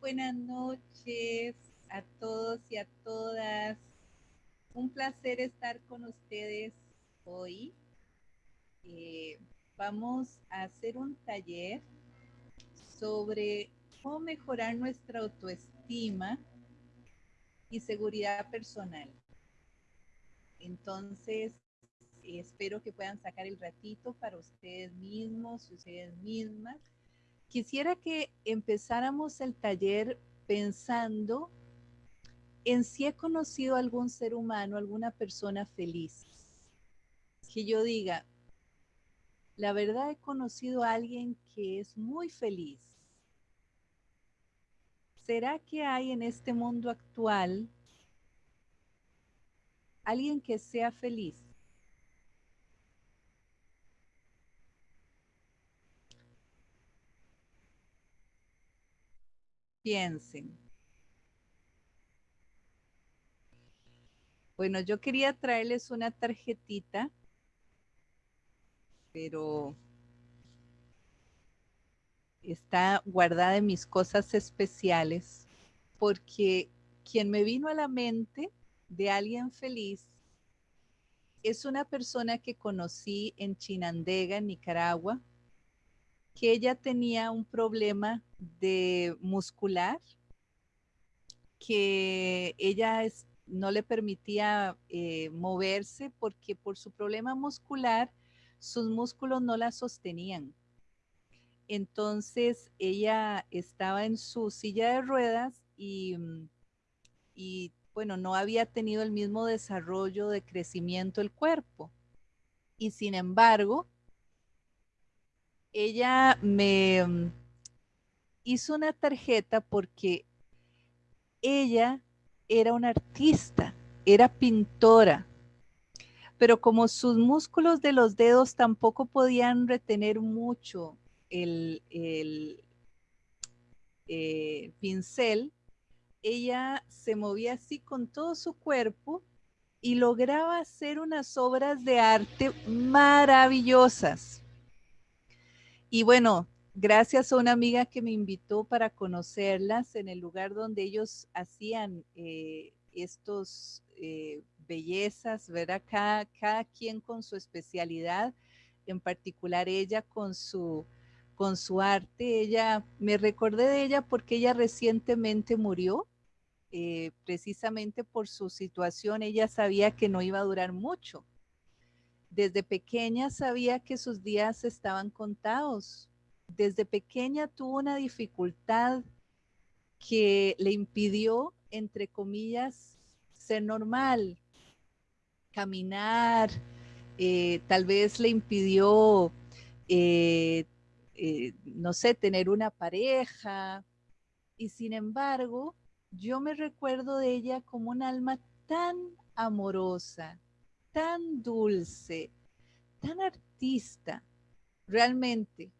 Buenas noches a todos y a todas. Un placer estar con ustedes hoy. Eh, vamos a hacer un taller sobre cómo mejorar nuestra autoestima y seguridad personal. Entonces, espero que puedan sacar el ratito para ustedes mismos, ustedes mismas. Quisiera que empezáramos el taller pensando en si he conocido algún ser humano, alguna persona feliz. Que yo diga, la verdad he conocido a alguien que es muy feliz. ¿Será que hay en este mundo actual alguien que sea feliz? Piensen. Bueno, yo quería traerles una tarjetita, pero está guardada en mis cosas especiales, porque quien me vino a la mente de alguien feliz es una persona que conocí en Chinandega, Nicaragua, que ella tenía un problema de muscular, que ella no le permitía eh, moverse porque por su problema muscular sus músculos no la sostenían. Entonces ella estaba en su silla de ruedas y, y bueno, no había tenido el mismo desarrollo de crecimiento del cuerpo. Y sin embargo, ella me mm, hizo una tarjeta porque ella era una artista, era pintora, pero como sus músculos de los dedos tampoco podían retener mucho el, eh, pincel, ella se movía así con todo su cuerpo y lograba hacer unas obras de arte maravillosas. Y bueno, gracias a una amiga que me invitó para conocerlas en el lugar donde ellos hacían eh, estos eh, bellezas, ¿verdad? Cada, quien con su especialidad, en particular ella con su, con su arte. Ella, me recordé de ella porque ella recientemente murió, eh, precisamente por su situación. Ella sabía que no iba a durar mucho desde pequeña sabía que sus días estaban contados. Desde pequeña tuvo una dificultad que le impidió, entre comillas, ser normal, caminar, eh, tal vez le impidió, eh, eh, no sé, tener una pareja. Y sin embargo, yo me recuerdo de ella como un alma tan amorosa, tan dulce, tan artista, realmente.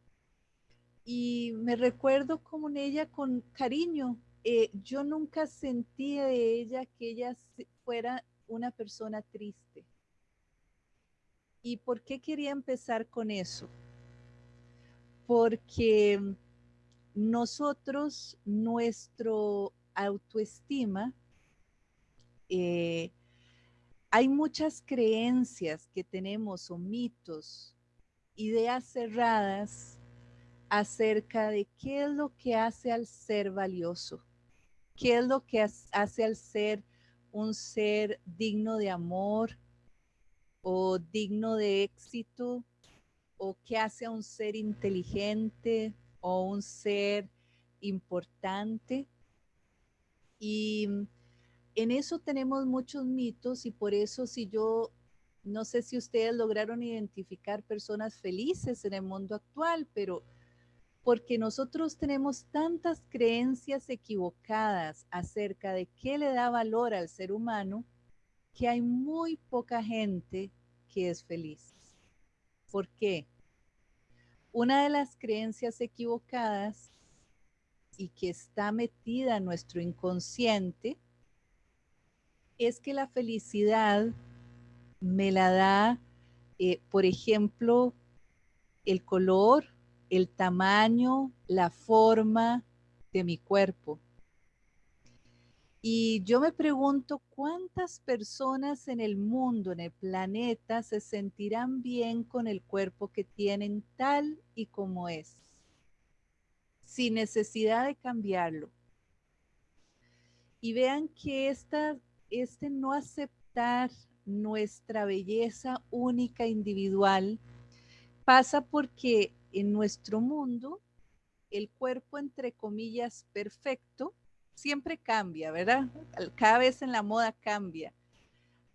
Y me recuerdo como en ella con cariño. Eh, yo nunca sentí de ella que ella fuera una persona triste. ¿Y por qué quería empezar con eso? Porque nosotros, nuestro autoestima, eh, hay muchas creencias que tenemos o mitos, ideas cerradas acerca de qué es lo que hace al ser valioso, qué es lo que hace al ser un ser digno de amor o digno de éxito o qué hace a un ser inteligente o un ser importante. Y en eso tenemos muchos mitos y por eso si yo, no sé si ustedes lograron identificar personas felices en el mundo actual, pero porque nosotros tenemos tantas creencias equivocadas acerca de qué le da valor al ser humano, que hay muy poca gente que es feliz. ¿Por qué? Una de las creencias equivocadas y que está metida en nuestro inconsciente es que la felicidad me la da, eh, por ejemplo, el color, el tamaño, la forma, de mi cuerpo. Y yo me pregunto cuántas personas en el mundo, en el planeta, se sentirán bien con el cuerpo que tienen tal y como es, sin necesidad de cambiarlo. Y vean que este no aceptar nuestra belleza única individual pasa porque en nuestro mundo el cuerpo, entre comillas, perfecto, siempre cambia, ¿verdad? Cada vez en la moda cambia.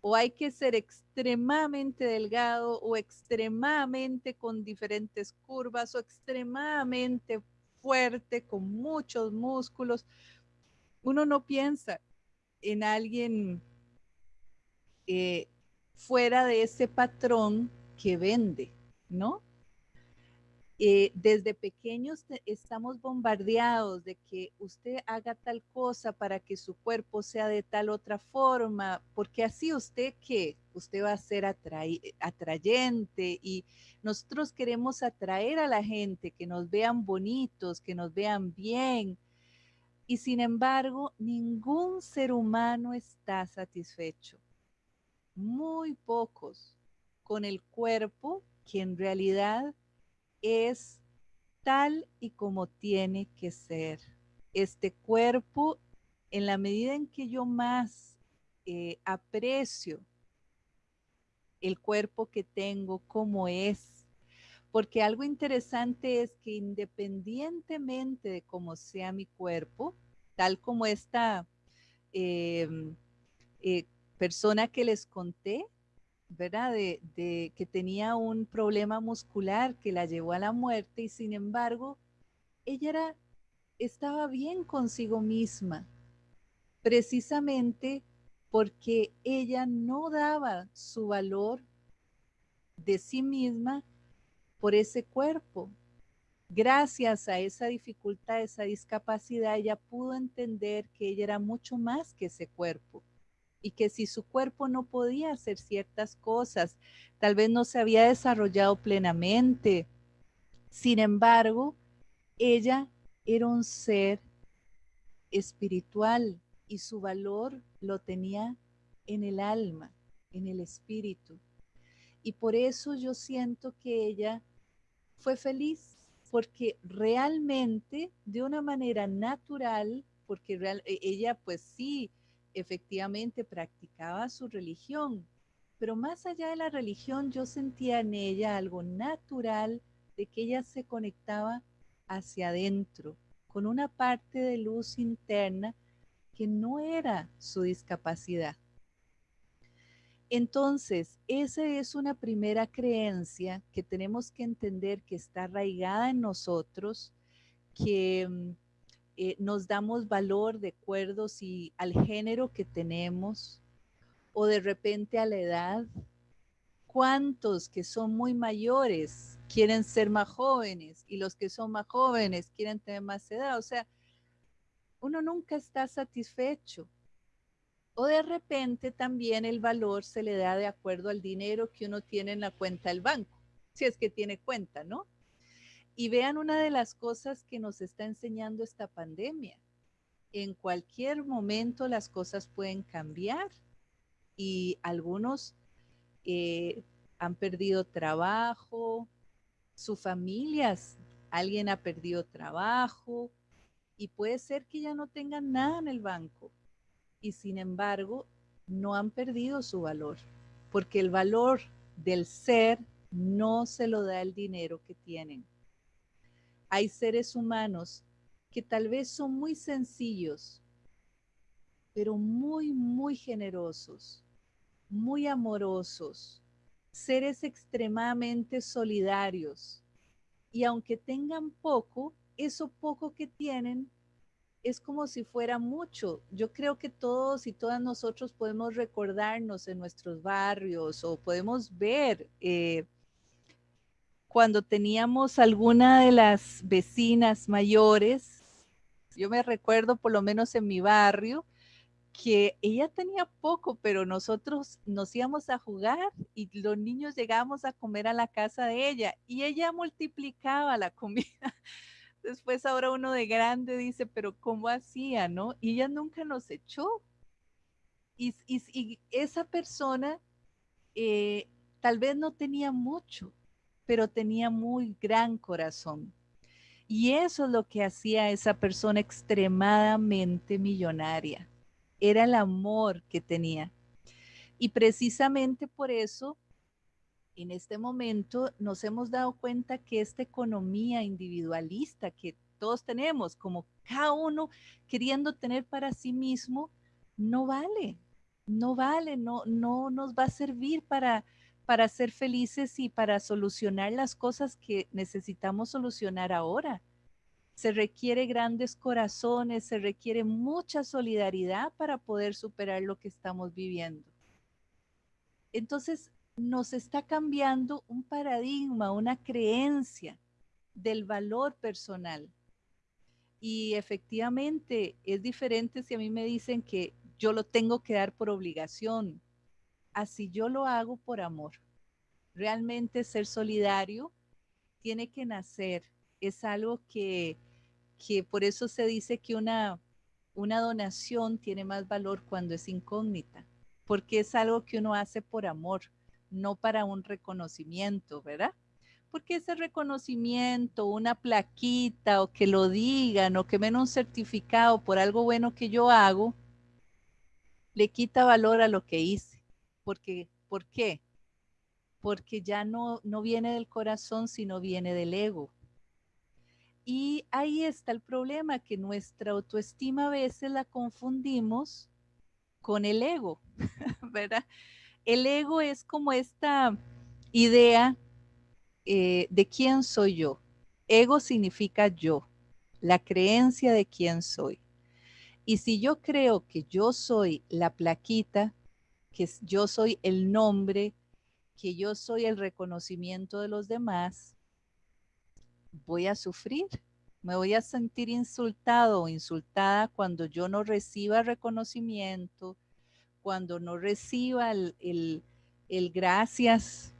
O hay que ser extremadamente delgado o extremadamente con diferentes curvas o extremadamente fuerte, con muchos músculos. Uno no piensa en alguien eh, fuera de ese patrón que vende, ¿no? Eh, desde pequeños estamos bombardeados de que usted haga tal cosa para que su cuerpo sea de tal otra forma, porque así usted que usted va a ser atrayente y nosotros queremos atraer a la gente, que nos vean bonitos, que nos vean bien. Y sin embargo, ningún ser humano está satisfecho. Muy pocos con el cuerpo que en realidad es tal y como tiene que ser. Este cuerpo, en la medida en que yo más eh, aprecio el cuerpo que tengo como es, porque algo interesante es que independientemente de cómo sea mi cuerpo, tal como esta em, eh, persona que les conté, ¿verdad? De, que tenía un problema muscular que la llevó a la muerte y sin embargo, ella era, estaba bien consigo misma, precisamente porque ella no daba su valor de sí misma por ese cuerpo. Gracias a esa dificultad, esa discapacidad, ella pudo entender que ella era mucho más que ese cuerpo y que si su cuerpo no podía hacer ciertas cosas, tal vez no se había desarrollado plenamente. Sin embargo, ella era un ser espiritual y su valor lo tenía en el alma, en el espíritu. Y por eso yo siento que ella fue feliz, porque realmente, de una manera natural, porque e, ella pues sí, efectivamente practicaba su religión, pero más allá de la religión yo sentía en ella algo natural de que ella se conectaba hacia adentro, con una parte de luz interna que no era su discapacidad. Entonces, esa es una primera creencia que tenemos que entender que está arraigada en nosotros, que mm, eh, nos damos valor de acuerdo si al género que tenemos o de repente a la edad. ¿Cuántos que son muy mayores quieren ser más jóvenes y los que son más jóvenes quieren tener más edad? O sea, uno nunca está satisfecho. O de repente también el valor se le da de acuerdo al dinero que uno tiene en la cuenta del banco, si es que tiene cuenta, ¿no? Y vean una de las cosas que nos está enseñando esta pandemia. En cualquier momento las cosas pueden cambiar y algunos eh, han perdido trabajo, sus familias, alguien ha perdido trabajo y puede ser que ya no tengan nada en el banco y sin embargo no han perdido su valor, porque el valor del ser no se lo da el dinero que tienen hay seres humanos que tal vez son muy sencillos, pero muy, muy generosos, muy amorosos, seres extremadamente solidarios. Y aunque tengan poco, eso poco que tienen es como si fuera mucho. Yo creo que todos y todas nosotros podemos recordarnos en nuestros barrios o podemos ver eh, cuando teníamos alguna de las vecinas mayores, yo me recuerdo por lo menos en mi barrio, que ella tenía poco, pero nosotros nos íbamos a jugar y los niños llegábamos a comer a la casa de ella y ella multiplicaba la comida. Después ahora uno de grande dice, pero ¿cómo hacía, no? Y ella nunca nos echó. Y, esa persona eh, tal vez no tenía mucho, pero tenía muy gran corazón. Y eso es lo que hacía a esa persona extremadamente millonaria. Era el amor que tenía. Y precisamente por eso, en este momento nos hemos dado cuenta que esta economía individualista que todos tenemos, como cada uno queriendo tener para sí mismo, no vale, no vale, no, no nos va a servir para, para ser felices y para solucionar las cosas que necesitamos solucionar ahora. Se requiere grandes corazones, se requiere mucha solidaridad para poder superar lo que estamos viviendo. Entonces, nos está cambiando un paradigma, una creencia del valor personal. Y efectivamente es diferente si a mí me dicen que yo lo tengo que dar por obligación, así yo lo hago por amor. Realmente ser solidario tiene que nacer. Es algo que, que por eso se dice que una, una donación tiene más valor cuando es incógnita, porque es algo que uno hace por amor, no para un reconocimiento, ¿verdad? Porque ese reconocimiento, una plaquita o que lo digan o que me den un certificado por algo bueno que yo hago, le quita valor a lo que hice. Porque, ¿Por qué? Porque ya no, no viene del corazón, sino viene del ego. Y ahí está el problema, que nuestra autoestima a veces la confundimos con el ego, ¿verdad? El ego es como esta idea eh, de quién soy yo. Ego significa yo, la creencia de quién soy. Y si yo creo que yo soy la plaquita, que yo soy el nombre, que yo soy el reconocimiento de los demás, voy a sufrir. Me voy a sentir insultado o insultada cuando yo no reciba reconocimiento, cuando no reciba el, gracias,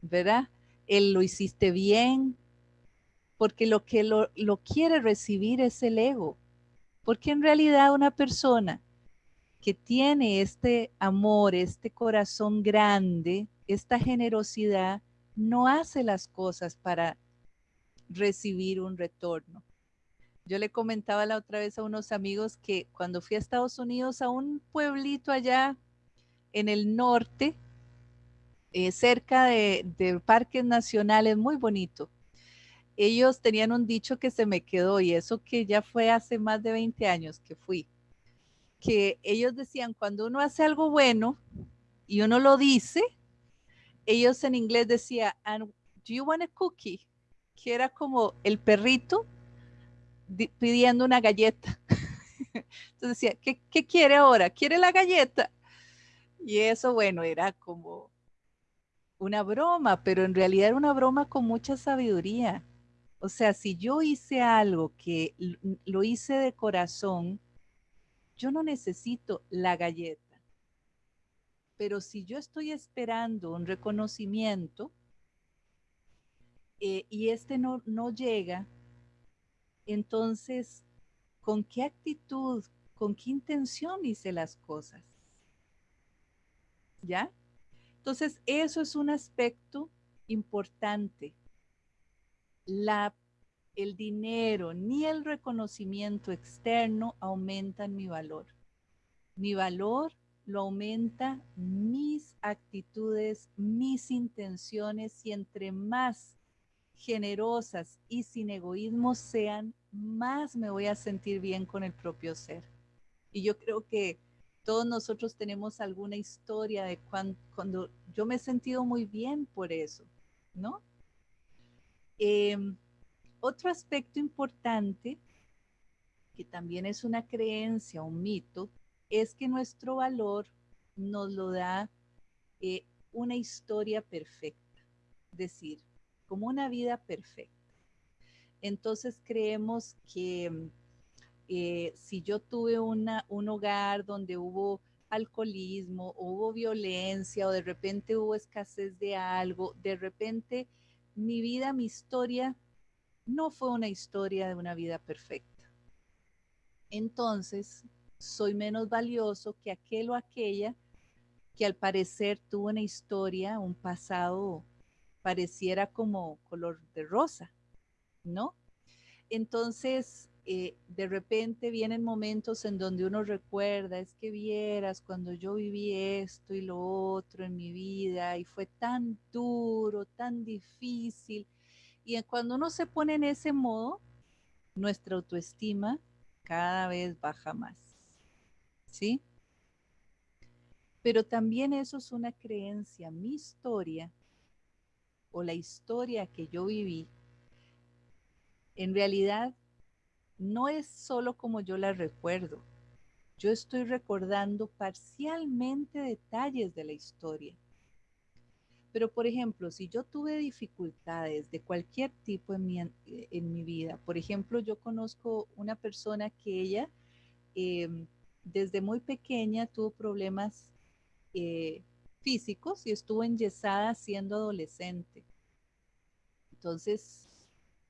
¿verdad? El lo hiciste bien, porque lo que lo, lo quiere recibir es el ego. Porque en realidad una persona que tiene este amor, este corazón grande, esta generosidad, no hace las cosas para recibir un retorno. Yo le comentaba la otra vez a unos amigos que cuando fui a Estados Unidos, a un pueblito allá en el norte, eh, cerca de, de, parques nacionales, muy bonito. Ellos tenían un dicho que se me quedó y eso que ya fue hace más de 20 años que fui que ellos decían, cuando uno hace algo bueno y uno lo dice, ellos en inglés decían, do you want a cookie? Que era como el perrito pidiendo una galleta. Entonces decía, ¿qué, ¿qué quiere ahora? ¿Quiere la galleta? Y eso, bueno, era como una broma, pero en realidad era una broma con mucha sabiduría. O sea, si yo hice algo que lo hice de corazón, yo no necesito la galleta. Pero si yo estoy esperando un reconocimiento eh, y este no, no llega, entonces, ¿con qué actitud, con qué intención hice las cosas? ¿Ya? Entonces, eso es un aspecto importante. La el dinero ni el reconocimiento externo aumentan mi valor. Mi valor lo aumenta mis actitudes, mis intenciones y entre más generosas y sin egoísmo sean, más me voy a sentir bien con el propio ser. Y yo creo que todos nosotros tenemos alguna historia de cuando, yo me he sentido muy bien por eso, ¿no? Em, otro aspecto importante, que también es una creencia, un mito, es que nuestro valor nos lo da eh, una historia perfecta, es decir, como una vida perfecta. Entonces creemos que eh, si yo tuve una, un hogar donde hubo alcoholismo, hubo violencia o de repente hubo escasez de algo, de repente mi vida, mi historia no fue una historia de una vida perfecta. Entonces, soy menos valioso que aquel o aquella que al parecer tuvo una historia, un pasado pareciera como color de rosa, ¿no? Entonces, eh, de repente vienen momentos en donde uno recuerda, es que vieras cuando yo viví esto y lo otro en mi vida y fue tan duro, tan difícil. Y cuando uno se pone en ese modo, nuestra autoestima cada vez baja más. ¿Sí? Pero también eso es una creencia, mi historia o la historia que yo viví, en realidad no es solo como yo la recuerdo. Yo estoy recordando parcialmente detalles de la historia. Pero, por ejemplo, si yo tuve dificultades de cualquier tipo en mi, en mi vida, por ejemplo, yo conozco una persona que ella em, desde muy pequeña tuvo problemas eh, físicos y estuvo enyesada siendo adolescente. Entonces,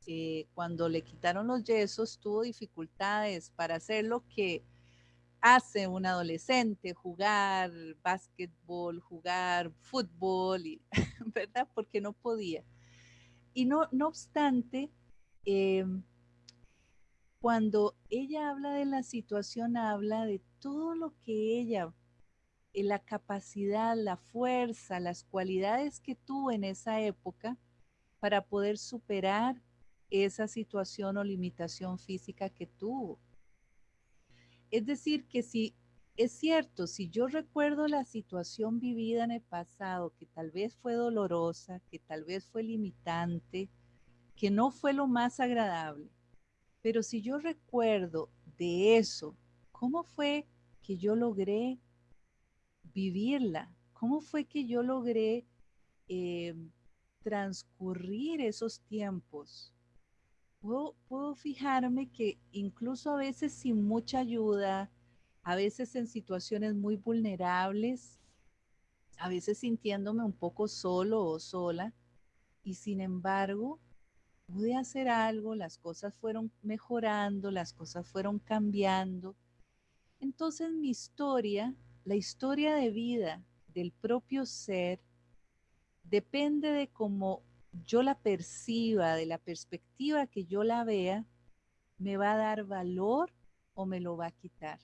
eh, cuando le quitaron los yesos, tuvo dificultades para hacer lo que hace un adolescente, jugar básquetbol, jugar fútbol, y, ¿verdad? Porque no podía. Y no, no obstante, em, cuando ella habla de la situación, habla de todo lo que ella, eh, la capacidad, la fuerza, las cualidades que tuvo en esa época para poder superar esa situación o limitación física que tuvo. Es decir, que si es cierto, si yo recuerdo la situación vivida en el pasado, que tal vez fue dolorosa, que tal vez fue limitante, que no fue lo más agradable, pero si yo recuerdo de eso, ¿cómo fue que yo logré vivirla? ¿Cómo fue que yo logré eh, transcurrir esos tiempos? Puedo, fijarme que incluso a veces sin mucha ayuda, a veces en situaciones muy vulnerables, a veces sintiéndome un poco solo o sola, y sin embargo pude hacer algo, las cosas fueron mejorando, las cosas fueron cambiando. Entonces mi historia, la historia de vida del propio ser, depende de cómo yo la perciba, de la perspectiva que yo la vea, me va a dar valor o me lo va a quitar.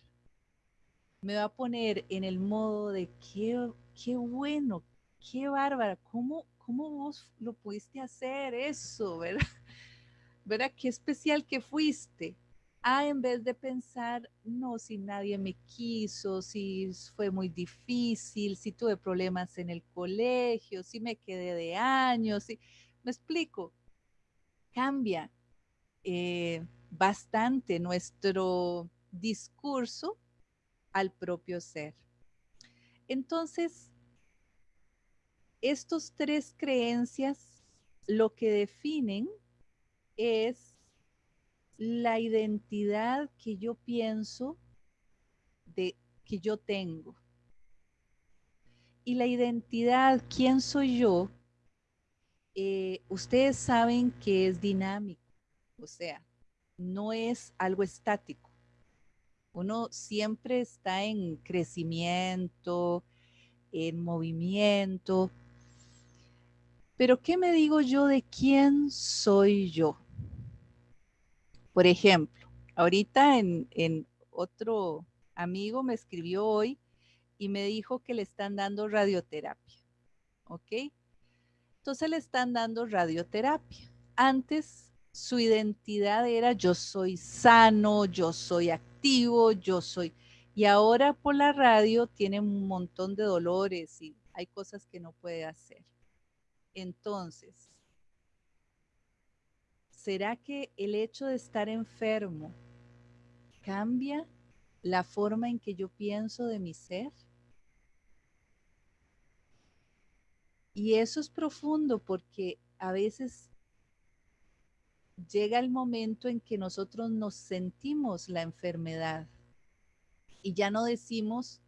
Me va a poner en el modo de qué, qué bueno, qué bárbara, ¿cómo, cómo vos lo pudiste hacer eso, verdad? ¿Verdad? Qué especial que fuiste. Ah, en vez de pensar, no, si nadie me quiso, si fue muy difícil, si tuve problemas en el colegio, si me quedé de años, si... me explico, cambia eh, bastante nuestro discurso al propio ser. Entonces, estos tres creencias lo que definen es la identidad que yo pienso de que yo tengo. Y la identidad, quién soy yo, eh, ustedes saben que es dinámico, o sea, no es algo estático. Uno siempre está en crecimiento, en movimiento. Pero ¿qué me digo yo de quién soy yo? Por ejemplo, ahorita en, otro amigo me escribió hoy y me dijo que le están dando radioterapia. ¿Ok? Entonces le están dando radioterapia. Antes su identidad era yo soy sano, yo soy activo, yo soy... Y ahora por la radio tiene un montón de dolores y hay cosas que no puede hacer. Entonces, ¿será que el hecho de estar enfermo cambia la forma en que yo pienso de mi ser? Y eso es profundo porque a veces llega el momento en que nosotros nos sentimos la enfermedad y ya no decimos,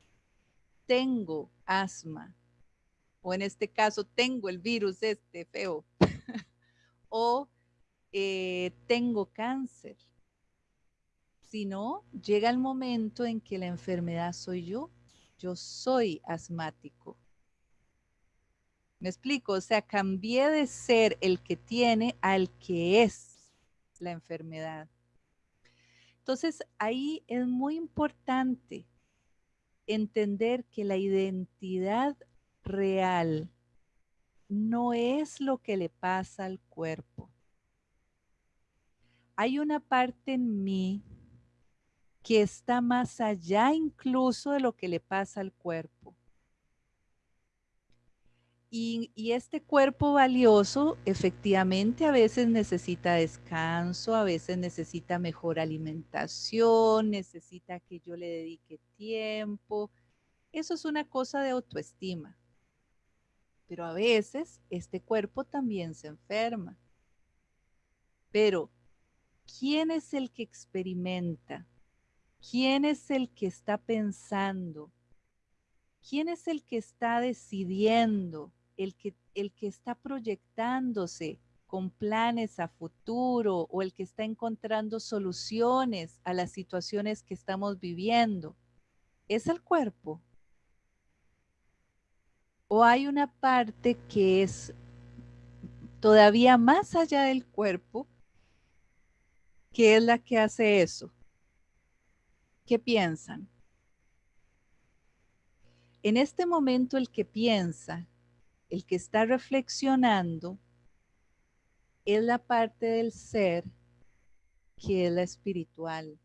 tengo asma, o en este caso, tengo el virus este feo, o eh, tengo cáncer, sino llega el momento en que la enfermedad soy yo. Yo soy asmático. ¿Me explico? O sea, cambié de ser el que tiene al que es la enfermedad. Entonces, ahí es muy importante entender que la identidad real no es lo que le pasa al cuerpo. Hay una parte en mí que está más allá incluso de lo que le pasa al cuerpo. Y, este cuerpo valioso efectivamente a veces necesita descanso, a veces necesita mejor alimentación, necesita que yo le dedique tiempo. Eso es una cosa de autoestima. Pero a veces este cuerpo también se enferma. Pero, ¿quién es el que experimenta? ¿Quién es el que está pensando? ¿Quién es el que está decidiendo? el que, el que está proyectándose con planes a futuro o el que está encontrando soluciones a las situaciones que estamos viviendo, es el cuerpo. O hay una parte que es todavía más allá del cuerpo, que es la que hace eso. ¿Qué piensan? En este momento el que piensa el que está reflexionando es la parte del ser que es la espiritual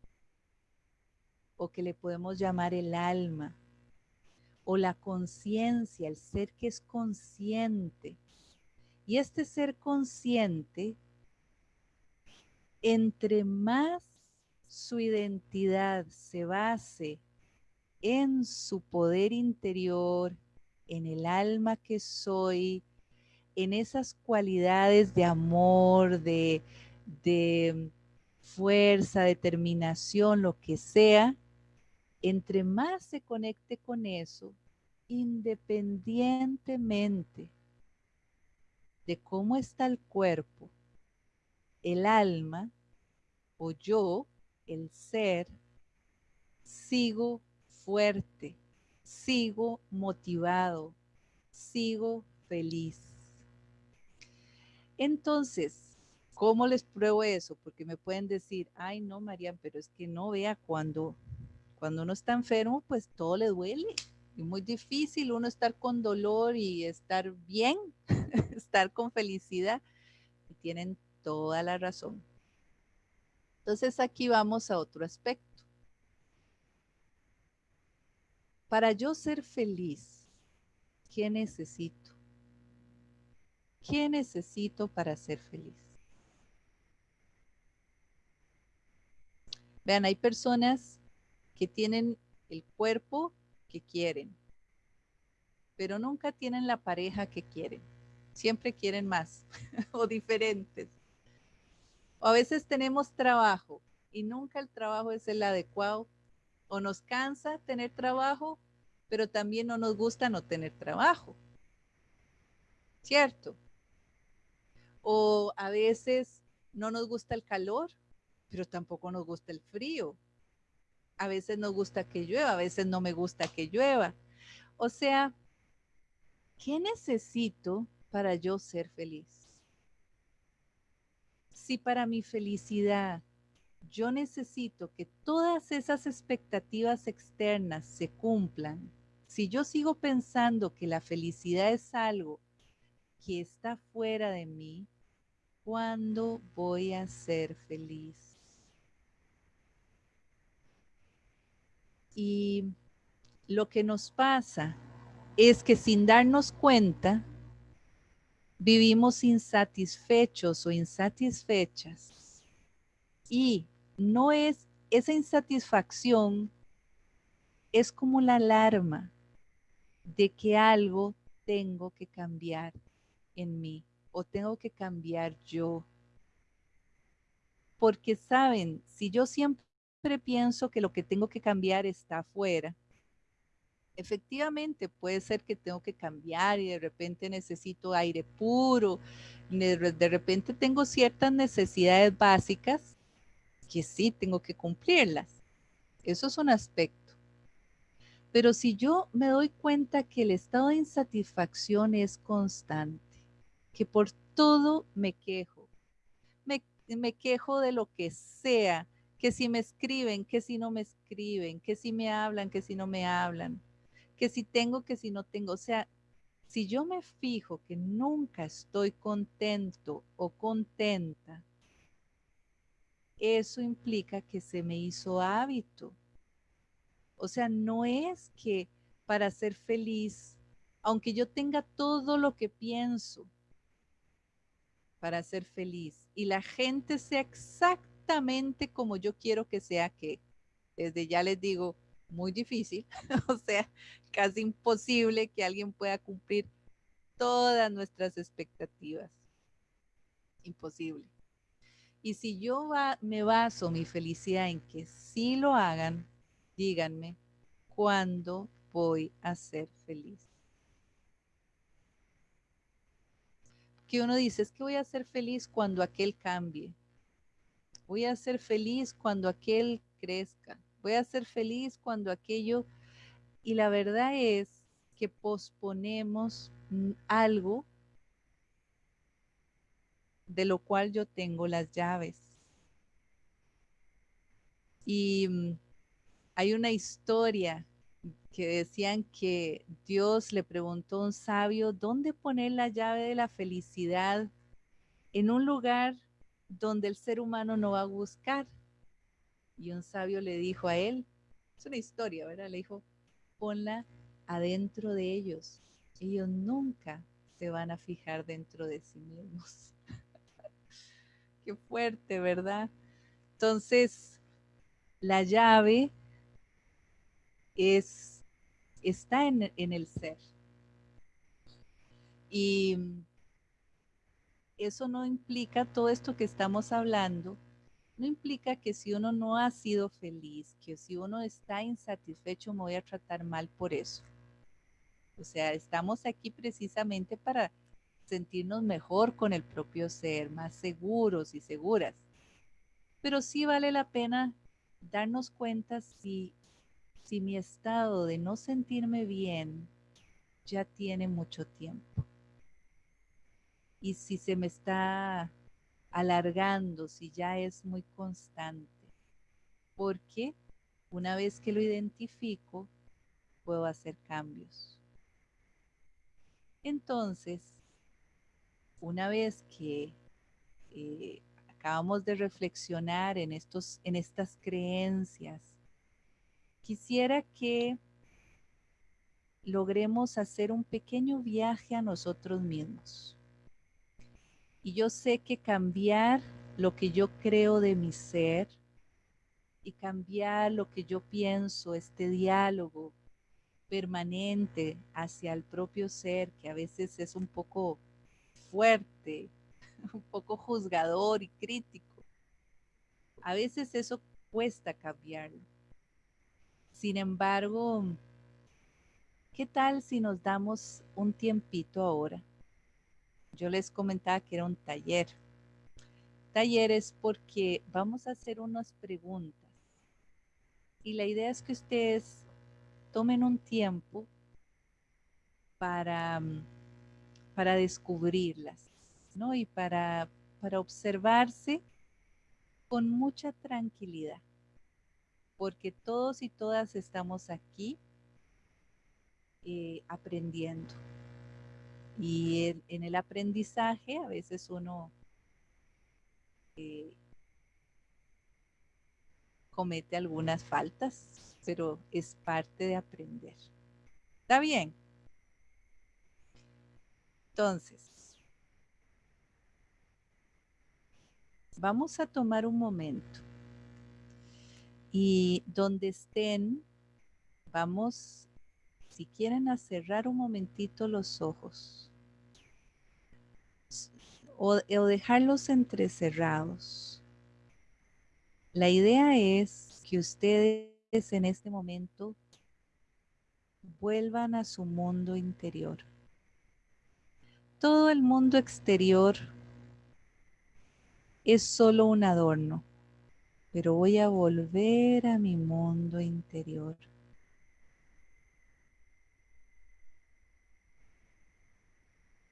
o que le podemos llamar el alma o la conciencia, el ser que es consciente. Y este ser consciente, entre más su identidad se base en su poder interior, en el alma que soy, en esas cualidades de amor, de, de fuerza, determinación, lo que sea, entre más se conecte con eso, independientemente de cómo está el cuerpo, el alma o yo, el ser, sigo fuerte, sigo motivado, sigo feliz. Entonces, ¿cómo les pruebo eso? Porque me pueden decir, ay no, María, pero es que no vea cuando, cuando uno está enfermo, pues todo le duele. Es muy difícil uno estar con dolor y estar bien, estar con felicidad. Y tienen toda la razón. Entonces aquí vamos a otro aspecto. Para yo ser feliz, ¿qué necesito? ¿Qué necesito para ser feliz? Vean, hay personas que tienen el cuerpo que quieren, pero nunca tienen la pareja que quieren. Siempre quieren más o diferentes. O a veces tenemos trabajo y nunca el trabajo es el adecuado o nos cansa tener trabajo, pero también no nos gusta no tener trabajo. ¿Cierto? O a veces no nos gusta el calor, pero tampoco nos gusta el frío. A veces nos gusta que llueva, a veces no me gusta que llueva. O sea, ¿qué necesito para yo ser feliz? Si para mi felicidad yo necesito que todas esas expectativas externas se cumplan, si yo sigo pensando que la felicidad es algo que está fuera de mí, ¿cuándo voy a ser feliz? Y lo que nos pasa es que sin darnos cuenta, vivimos insatisfechos o insatisfechas. Y no es esa insatisfacción, es como la alarma de que algo tengo que cambiar en mí o tengo que cambiar yo. Porque saben, si yo siempre pienso que lo que tengo que cambiar está afuera, efectivamente puede ser que tengo que cambiar y de repente necesito aire puro, de repente tengo ciertas necesidades básicas que sí tengo que cumplirlas. Eso es un aspecto. Pero si yo me doy cuenta que el estado de insatisfacción es constante, que por todo me quejo, me, me quejo de lo que sea, que si me escriben, que si no me escriben, que si me hablan, que si no me hablan, que si tengo, que si no tengo. O sea, si yo me fijo que nunca estoy contento o contenta, eso implica que se me hizo hábito. O sea, no es que para ser feliz, aunque yo tenga todo lo que pienso para ser feliz y la gente sea exactamente como yo quiero que sea, que desde ya les digo, muy difícil, o sea, casi imposible que alguien pueda cumplir todas nuestras expectativas. Imposible. Y si yo me baso mi felicidad en que sí lo hagan, díganme, ¿cuándo voy a ser feliz? Que uno dice, es que voy a ser feliz cuando aquel cambie. Voy a ser feliz cuando aquel crezca voy a ser feliz cuando aquello... Y la verdad es que posponemos algo de lo cual yo tengo las llaves. Y mm, hay una historia que decían que Dios le preguntó a un sabio dónde poner la llave de la felicidad en un lugar donde el ser humano no va a buscar. Y un sabio le dijo a él, es una historia, ¿verdad? Le dijo, ponla adentro de ellos. Ellos nunca se van a fijar dentro de sí mismos. Qué fuerte, ¿verdad? Entonces, la llave es, está en, en el ser. Y eso no implica todo esto que estamos hablando, no implica que si uno no ha sido feliz, que si uno está insatisfecho, me voy a tratar mal por eso. O sea, estamos aquí precisamente para sentirnos mejor con el propio ser, más seguros y seguras. Pero sí vale la pena darnos cuenta si, si mi estado de no sentirme bien ya tiene mucho tiempo. Y si se me está alargando si ya es muy constante. Porque una vez que lo identifico, puedo hacer cambios. Entonces, una vez que eh, acabamos de reflexionar en, estos, en estas creencias, quisiera que logremos hacer un pequeño viaje a nosotros mismos. Y yo sé que cambiar lo que yo creo de mi ser y cambiar lo que yo pienso, este diálogo permanente hacia el propio ser, que a veces es un poco fuerte, un poco juzgador y crítico. A veces eso cuesta cambiarlo. Sin embargo, ¿qué tal si nos damos un tiempito ahora yo les comentaba que era un taller. Taller es porque vamos a hacer unas preguntas. Y la idea es que ustedes tomen un tiempo para, para descubrirlas, ¿no? Y para, para observarse con mucha tranquilidad, porque todos y todas estamos aquí eh, aprendiendo. Y en, el aprendizaje a veces uno eh, comete algunas faltas, pero es parte de aprender. ¿Está bien? Entonces, vamos a tomar un momento y donde estén, vamos, si quieren, a cerrar un momentito los ojos o, dejarlos entrecerrados. La idea es que ustedes en este momento vuelvan a su mundo interior. Todo el mundo exterior es solo un adorno, pero voy a volver a mi mundo interior.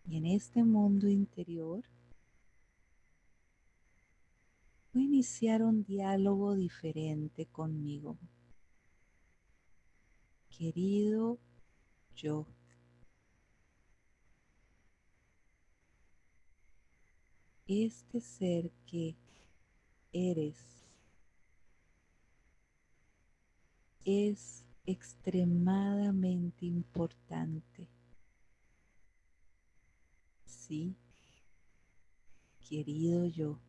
Y en este mundo interior iniciar un diálogo diferente conmigo. Querido yo. Este ser que eres es extremadamente importante. Sí, querido yo.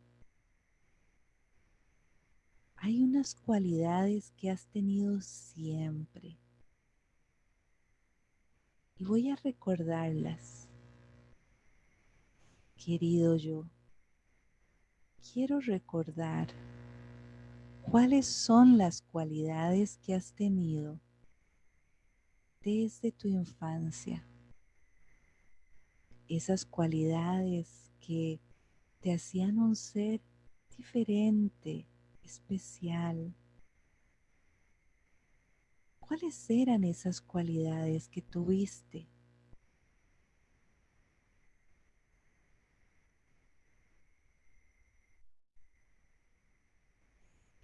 Hay unas cualidades que has tenido siempre. Y voy a recordarlas. Querido yo, quiero recordar cuáles son las cualidades que has tenido desde tu infancia esas cualidades que te hacían un ser diferente, especial. ¿Cuáles eran esas cualidades que tuviste?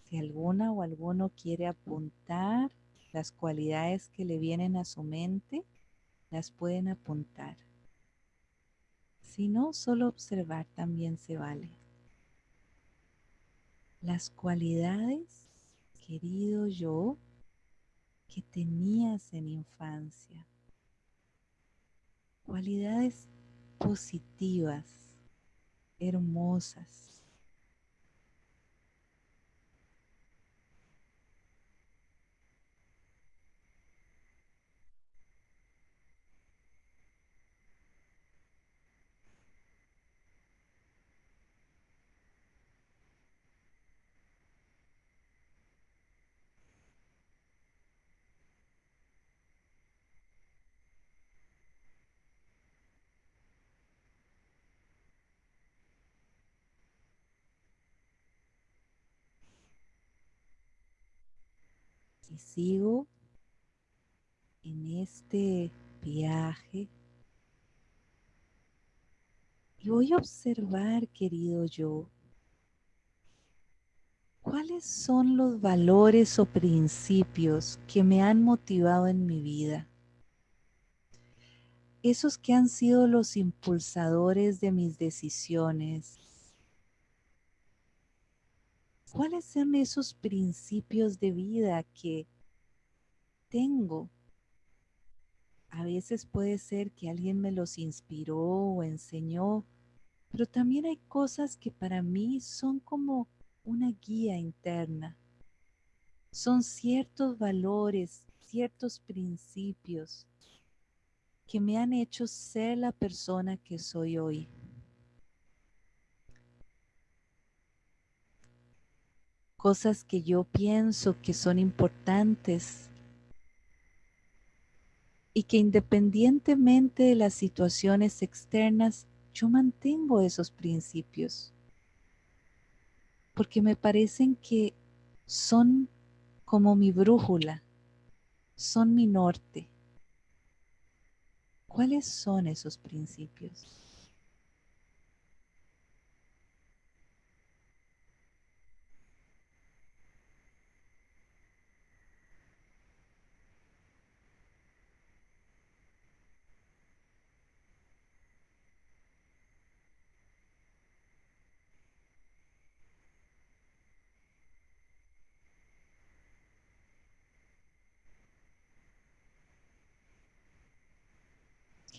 Si alguna o alguno quiere apuntar las cualidades que le vienen a su mente, las pueden apuntar. Si no, solo observar también se vale. Las cualidades, querido yo, que tenías en infancia. Cualidades positivas, hermosas. Y sigo en este viaje y voy a observar, querido yo, cuáles son los valores o principios que me han motivado en mi vida. Esos que han sido los impulsadores de mis decisiones, ¿Cuáles son esos principios de vida que tengo? A veces puede ser que alguien me los inspiró o enseñó, pero también hay cosas que para mí son como una guía interna. Son ciertos valores, ciertos principios que me han hecho ser la persona que soy hoy. cosas que yo pienso que son importantes y que independientemente de las situaciones externas, yo mantengo esos principios, porque me parecen que son como mi brújula, son mi norte. ¿Cuáles son esos principios?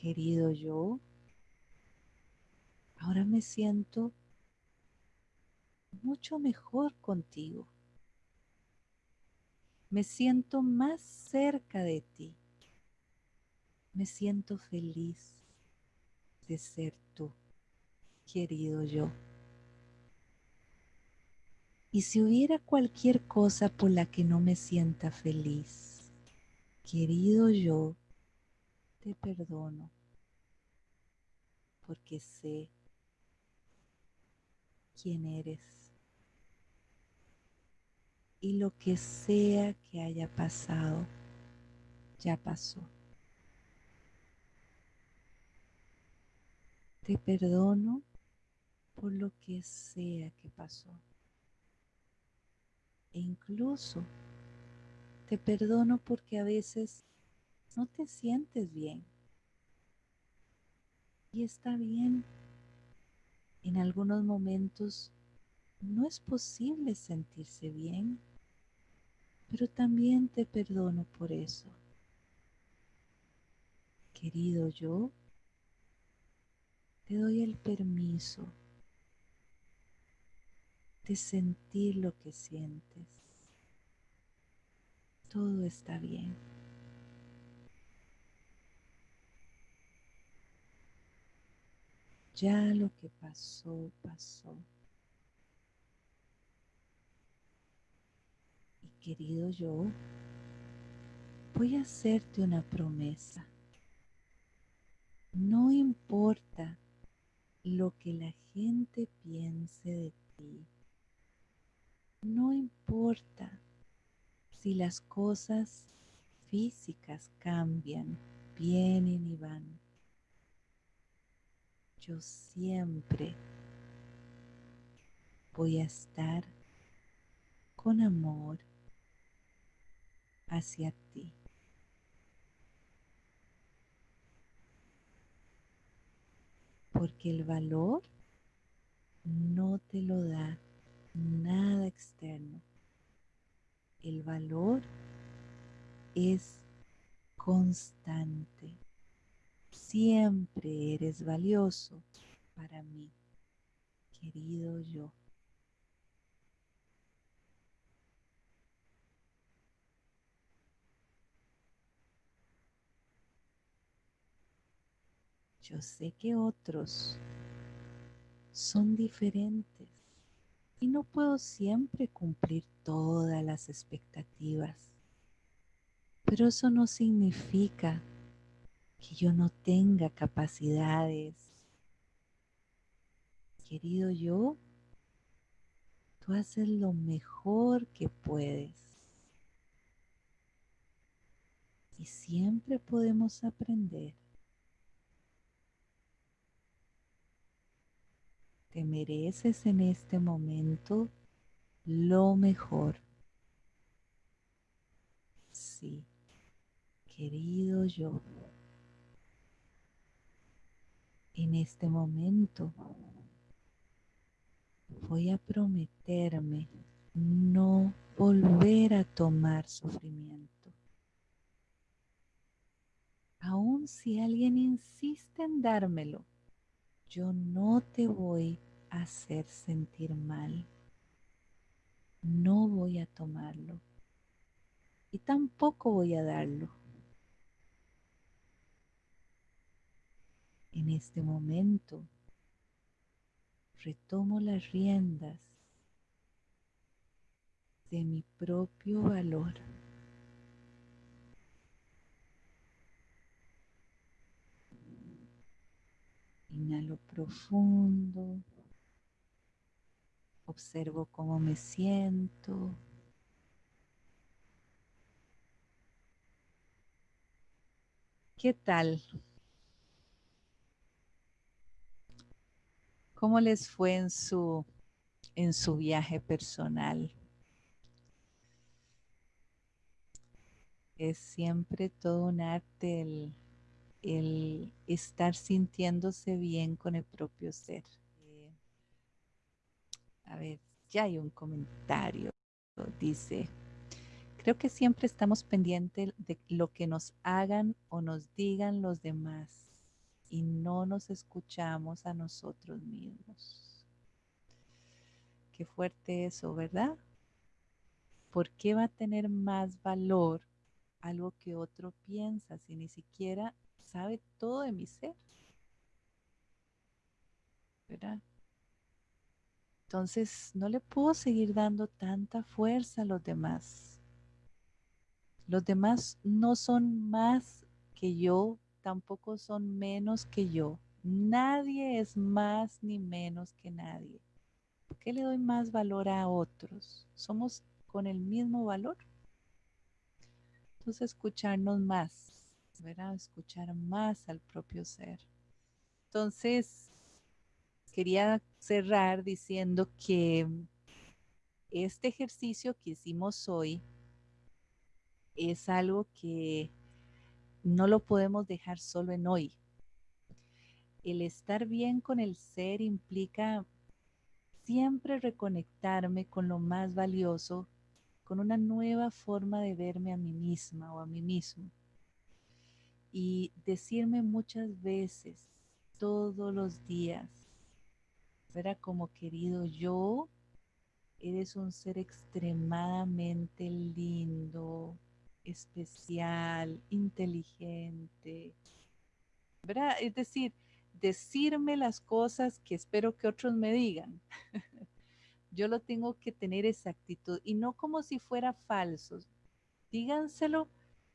Querido yo, ahora me siento mucho mejor contigo. Me siento más cerca de ti. Me siento feliz de ser tú, querido yo. Y si hubiera cualquier cosa por la que no me sienta feliz, Querido yo, te perdono porque sé quién eres y lo que sea que haya pasado, ya pasó. Te perdono por lo que sea que pasó. E incluso te perdono porque a veces no te sientes bien. Y está bien. En algunos momentos no es posible sentirse bien, pero también te perdono por eso. Querido yo, te doy el permiso de sentir lo que sientes. Todo está bien. Ya lo que pasó, pasó. Y querido yo, voy a hacerte una promesa. No importa lo que la gente piense de ti. No importa si las cosas físicas cambian, vienen y van. Yo siempre voy a estar con amor hacia ti. porque el valor no te lo da nada externo. El valor es constante. Siempre eres valioso para mí, querido yo. Yo sé que otros son diferentes y no puedo siempre cumplir todas las expectativas, pero eso no significa que yo no tenga capacidades. Querido yo, tú haces lo mejor que puedes. Y siempre podemos aprender. Te mereces en este momento lo mejor. Sí, querido yo, en este momento voy a prometerme no volver a tomar sufrimiento. Aun si alguien insiste en dármelo, yo no te voy a hacer sentir mal. No voy a tomarlo. Y tampoco voy a darlo. En este momento retomo las riendas de mi propio valor. Inhalo profundo. Observo cómo me siento. ¿Qué tal? ¿Cómo les fue en su, en su viaje personal? Es siempre todo un arte el el estar sintiéndose bien con el propio ser. Eh, a ver, ya hay un comentario. Dice, creo que siempre estamos pendientes de lo que nos hagan o nos digan los demás y no nos escuchamos a nosotros mismos. Qué fuerte eso, ¿verdad? ¿Por qué va a tener más valor algo que otro piensa si ni siquiera sabe todo de mi ser. ¿Verdad? Entonces no le puedo seguir dando tanta fuerza a los demás. Los demás no son más que yo, tampoco son menos que yo. Nadie es más ni menos que nadie. ¿Por qué le doy más valor a otros? Somos con el mismo valor. Entonces, escucharnos más, ¿verdad? Escuchar más al propio ser. Entonces, quería cerrar diciendo que este ejercicio que hicimos hoy es algo que no lo podemos dejar solo en hoy. El estar bien con el ser implica siempre reconectarme con lo más valioso, con una nueva forma de verme a mí misma o a mí mismo. Y decirme muchas veces, todos los días, era como querido yo, eres un ser extremadamente lindo, especial, inteligente. ¿Verdad? Es decir, decirme las cosas que espero que otros me digan. Yo lo tengo que tener esa actitud y no como si fuera falso. Díganselo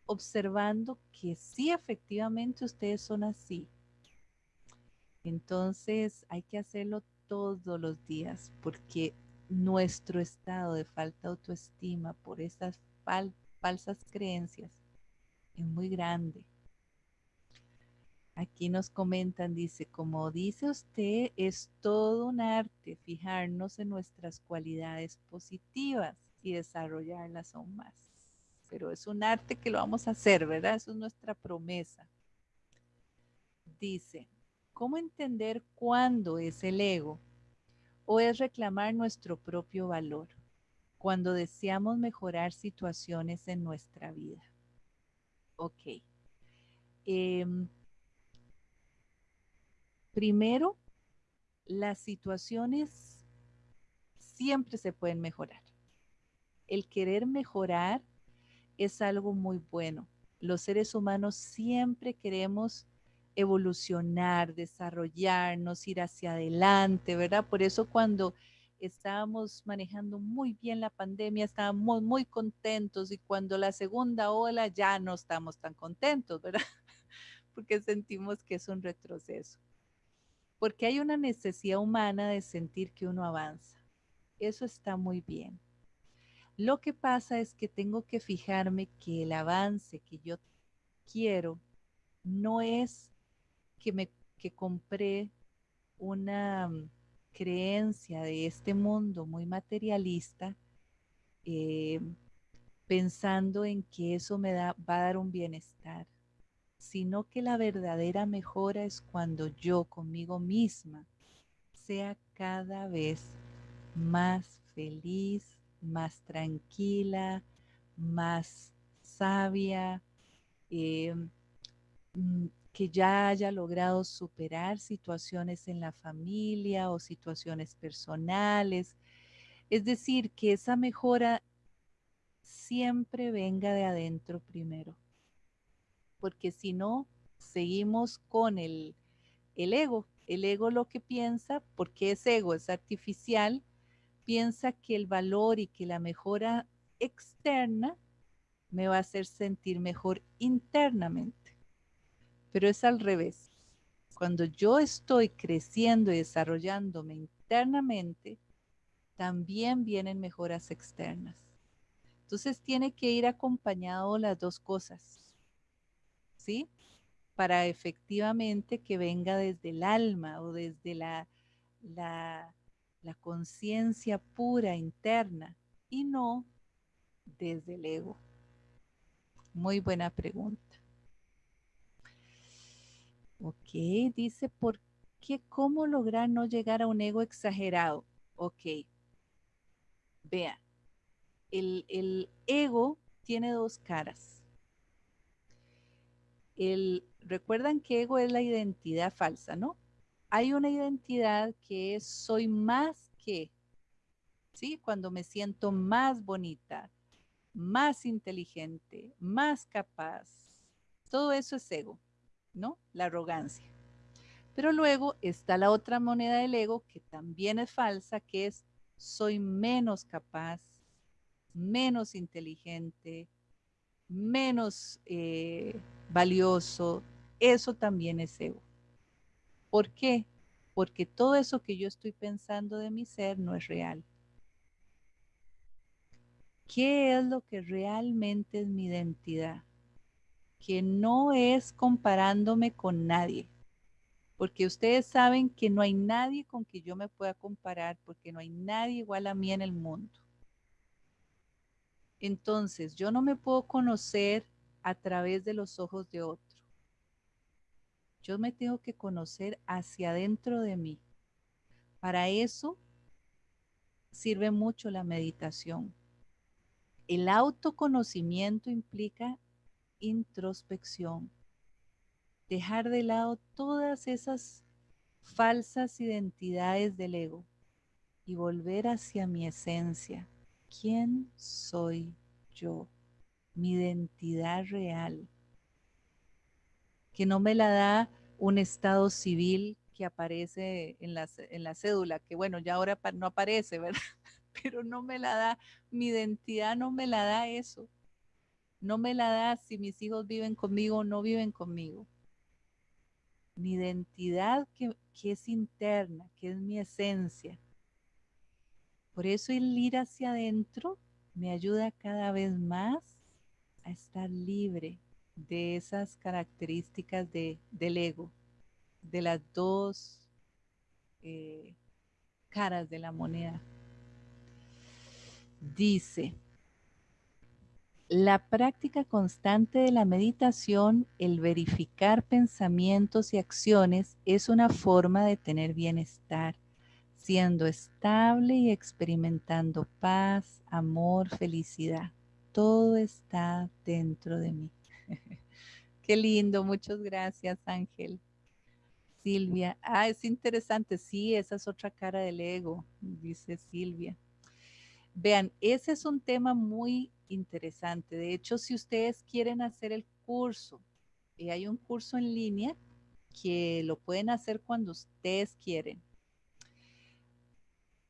observando que sí, efectivamente ustedes son así. Entonces hay que hacerlo todos los días porque nuestro estado de falta de autoestima por esas falsas creencias es muy grande. Aquí nos comentan, dice, como dice usted, es todo un arte fijarnos en nuestras cualidades positivas y desarrollarlas aún más. Pero es un arte que lo vamos a hacer, ¿verdad? Eso es nuestra promesa. Dice, ¿cómo entender cuándo es el ego o es reclamar nuestro propio valor cuando deseamos mejorar situaciones en nuestra vida. Ok. Em, primero, las situaciones siempre se pueden mejorar. El querer mejorar es algo muy bueno. Los seres humanos siempre queremos evolucionar, desarrollarnos, ir hacia adelante, ¿verdad? Por eso cuando estábamos manejando muy bien la pandemia, estábamos muy contentos y cuando la segunda ola ya no estamos tan contentos, ¿verdad? Porque sentimos que es un retroceso. Porque hay una necesidad humana de sentir que uno avanza. Eso está muy bien. Lo que pasa es que tengo que fijarme que el avance que yo quiero no es que me que compré una mm, creencia de este mundo muy materialista, eh, pensando en que eso me da, va a dar un bienestar, sino que la verdadera mejora es cuando yo conmigo misma sea cada vez más feliz, más tranquila, más sabia, eh, mm, que ya haya logrado superar situaciones en la familia o situaciones personales. Es decir, que esa mejora siempre venga de adentro primero. Porque si no, seguimos con el, el ego. El ego lo que piensa, porque es ego, es artificial, piensa que el valor y que la mejora externa me va a hacer sentir mejor internamente pero es al revés. Cuando yo estoy creciendo y desarrollándome internamente, también vienen mejoras externas. Entonces tiene que ir acompañado las dos cosas, ¿sí? Para efectivamente que venga desde el alma o desde la, la, conciencia pura interna y no desde el ego. Muy buena pregunta. Ok, dice, ¿por qué? ¿Cómo lograr no llegar a un ego exagerado? Ok, vea, el, el ego tiene dos caras. El, Recuerdan que ego es la identidad falsa, ¿no? Hay una identidad que es soy más que, ¿sí? Cuando me siento más bonita, más inteligente, más capaz. Todo eso es ego. ¿No? La arrogancia. Pero luego está la otra moneda del ego que también es falsa, que es soy menos capaz, menos inteligente, menos eh, valioso, eso también es ego. ¿Por qué? Porque todo eso que yo estoy pensando de mi ser no es real. ¿Qué es lo que realmente es mi identidad? Que no es comparándome con nadie. Porque ustedes saben que no hay nadie con que yo me pueda comparar, porque no hay nadie igual a mí en el mundo. Entonces, yo no me puedo conocer a través de los ojos de otro. Yo me tengo que conocer hacia adentro de mí. Para eso sirve mucho la meditación. El autoconocimiento implica introspección. Dejar de lado todas esas falsas identidades del ego y volver hacia mi esencia. ¿Quién soy yo? Mi identidad real que no me la da un estado civil que aparece en la, en la cédula, que bueno, ya ahora no aparece, ¿verdad? Pero no me la da, mi identidad no me la da eso. No me la da si mis hijos viven conmigo o no viven conmigo. Mi identidad que, que es interna, que es mi esencia. Por eso el ir hacia adentro me ayuda cada vez más a estar libre, de esas características de, del ego, de las dos eh, caras de la moneda. Dice, la práctica constante de la meditación, el verificar pensamientos y acciones, es una forma de tener bienestar, siendo estable y experimentando paz, amor, felicidad. Todo está dentro de mí. Qué lindo, muchas gracias, Ángel. Silvia, ah, es interesante, sí, esa es otra cara del ego, dice Silvia. Vean, ese es un tema muy interesante. De hecho, si ustedes quieren hacer el curso, y hay un curso en línea que lo pueden hacer cuando ustedes quieren.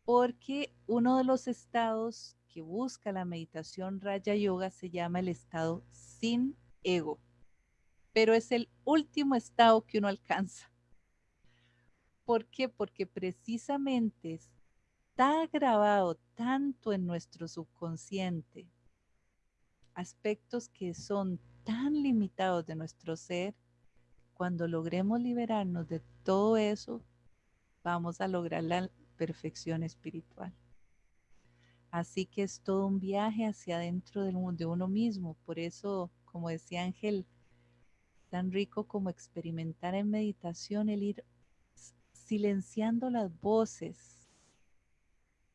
Porque uno de los estados que busca la meditación Raya Yoga se llama el estado sin ego, pero es el último estado que uno alcanza. ¿Por qué? Porque precisamente está grabado tanto en nuestro subconsciente aspectos que son tan limitados de nuestro ser, cuando logremos liberarnos de todo eso, vamos a lograr la perfección espiritual. Así que es todo un viaje hacia adentro de uno mismo. Por eso como decía Ángel, tan rico como experimentar en meditación el ir silenciando las voces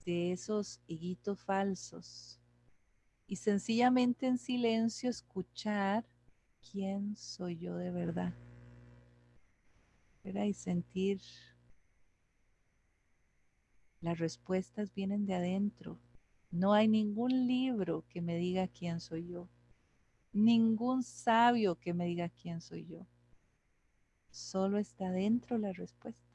de esos higuitos falsos y sencillamente en silencio escuchar quién soy yo de verdad. Y sentir las respuestas vienen de adentro. No hay ningún libro que me diga quién soy yo ningún sabio que me diga quién soy yo. Solo está dentro la respuesta.